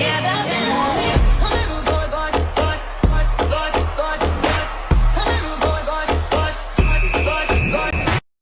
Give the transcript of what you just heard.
together.